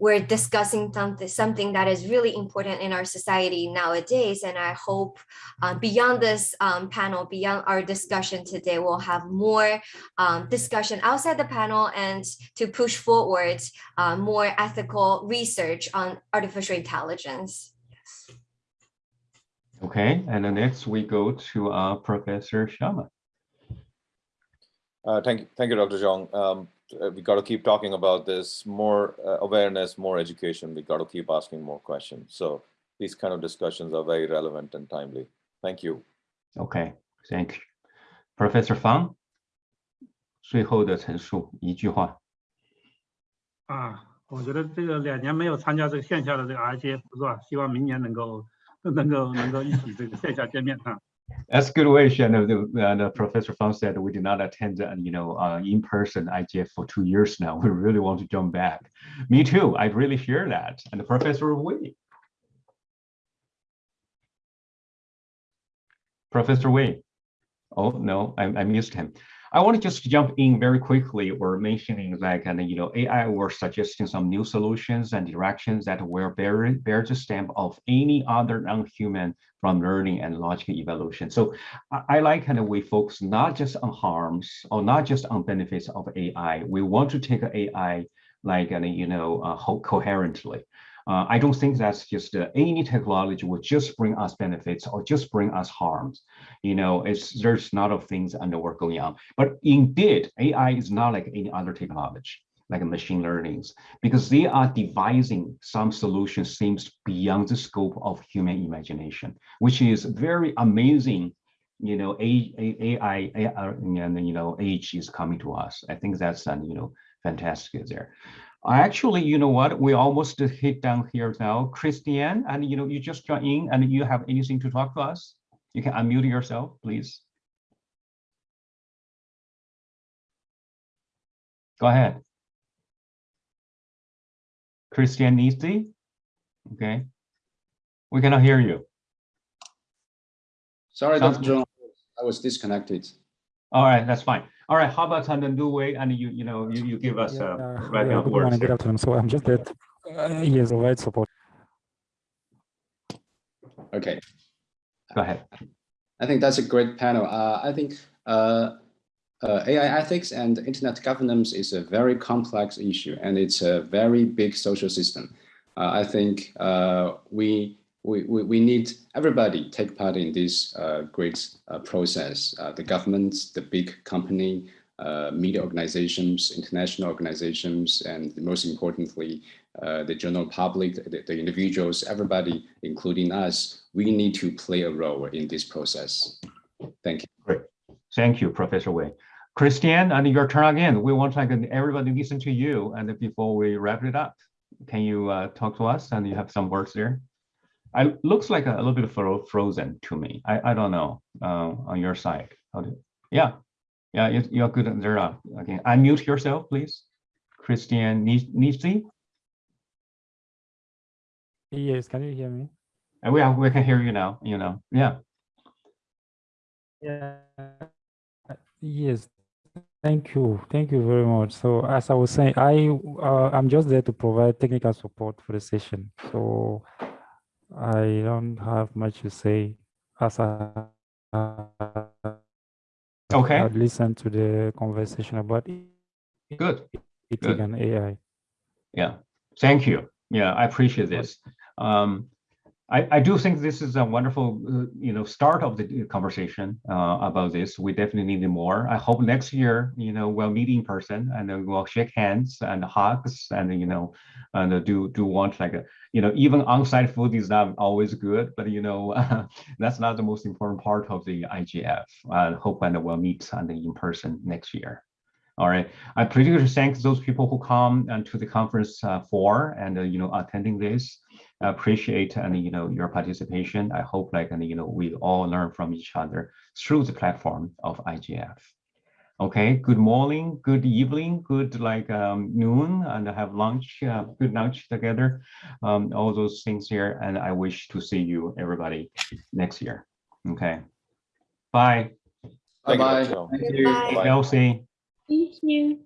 we're discussing something, that is really important in our society nowadays and I hope uh, beyond this um, panel, beyond our discussion today, we'll have more um, discussion outside the panel and to push forward uh, more ethical research on artificial intelligence. Yes. Okay, and then next we go to uh, Professor Sharma. Uh, thank you, thank you, Dr. Zhong. Um, uh, we got to keep talking about this. More uh, awareness, more education. We got to keep asking more questions. So these kind of discussions are very relevant and timely. Thank you. Okay, thank you, Professor Fang. 最后的陈述一句话。啊，我觉得这个两年没有参加这个线下的这个 that's a good way, Shannon. The, the Professor Fang said we did not attend, uh, you know, uh, in-person IGF for two years now. We really want to jump back. Me too. I really share that. And the Professor Wei. Professor Wei. Oh, no, I, I missed him. I want to just jump in very quickly or mentioning like, and you know, AI were suggesting some new solutions and directions that will bear, bear the stamp of any other non-human from learning and logical evolution. So I, I like kind of we focus not just on harms or not just on benefits of AI. We want to take AI like, and you know, uh, coherently. Uh, I don't think that's just uh, any technology will just bring us benefits or just bring us harms. You know, it's there's a lot of things under work going on. But indeed, AI is not like any other technology, like machine learnings, because they are devising some solutions seems beyond the scope of human imagination, which is very amazing. You know, AI, AI and you know, age is coming to us. I think that's uh, you know fantastic there. Actually, you know what? We almost hit down here now. Christiane, and you know, you just joined in and you have anything to talk to us? You can unmute yourself, please. Go ahead. Christiane Nisi? Okay. We cannot hear you. Sorry, Sounds Dr. John, I was disconnected. All right, that's fine. All right, how about Tanda Wei, and you, you know, you, you give us uh, right yeah, now good words morning, good afternoon. So I'm just that uh, he has support. Okay. Go ahead. I think that's a great panel. Uh, I think uh, uh, AI ethics and internet governance is a very complex issue, and it's a very big social system. Uh, I think uh, we, we, we we need everybody take part in this uh, great uh, process. Uh, the governments, the big company, uh, media organizations, international organizations, and most importantly, uh, the general public, the, the individuals, everybody, including us, we need to play a role in this process. Thank you. Great. Thank you, Professor Wei. Christiane, and your turn again. We want like everybody listen to you, and before we wrap it up, can you uh, talk to us? And you have some words there. I looks like a, a little bit fro frozen to me. I I don't know uh, on your side. Do, yeah, yeah, you, you're good there. Uh, okay, unmute yourself, please. Christian Nisi. Yes, can you hear me? And we are, we can hear you now. You know, yeah. Yeah. Yes. Thank you. Thank you very much. So as I was saying, I uh, I'm just there to provide technical support for the session. So I don't have much to say as I Okay. I listened to the conversation about Good. ethic Good. and AI. Yeah, thank you. Yeah, I appreciate this. Um, I, I do think this is a wonderful, uh, you know, start of the conversation uh, about this. We definitely need more. I hope next year, you know, we'll meet in person and we'll shake hands and hugs and, you know, and do do want like, a, you know, even on-site food is not always good, but, you know, that's not the most important part of the IGF. I hope and we'll meet and in person next year. All right. I particularly thank those people who come and to the conference uh, for and uh, you know attending this. I appreciate and you know your participation. I hope like and you know we all learn from each other through the platform of IGF. Okay. Good morning. Good evening. Good like um, noon and have lunch. Uh, good lunch together. Um, all those things here. And I wish to see you everybody next year. Okay. Bye. Thank you, Bye-bye. Dr. Zhang. Thank you. Bye. Bye-bye. Elsie. Thank you.